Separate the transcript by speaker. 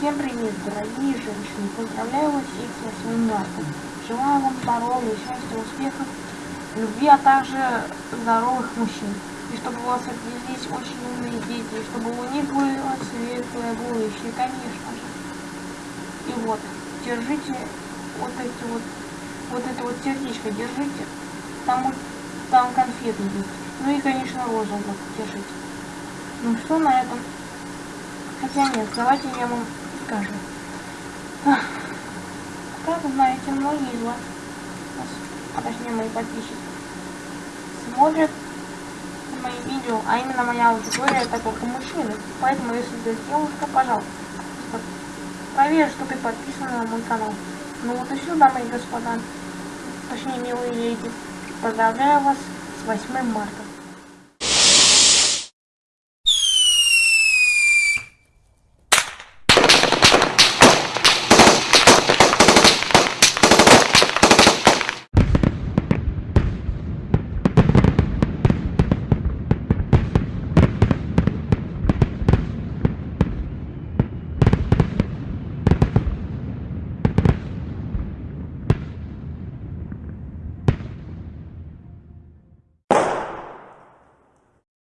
Speaker 1: Всем привет, дорогие женщины! Поздравляю вас всех с 8 марта. Желаю вам здоровья, счастья, успехов, любви, а также здоровых мужчин. И чтобы у вас родились очень умные дети, и чтобы у них было светлое будущее, конечно же. И вот, держите вот эти вот, вот это вот сердечко, держите. Там, там конфеты есть. Ну и, конечно, розовый держите. Ну что на этом? Хотя нет, давайте я вам скажу. Как вы знаете, многие из вас, а точнее мои подписчики, смотрят мои видео, а именно моя аудитория это только мужчины. Поэтому, если ты девушка, пожалуйста, проверь, что ты подписана на мой канал. Ну вот и все, дамы и господа, точнее милые леди. Поздравляю вас с 8 марта.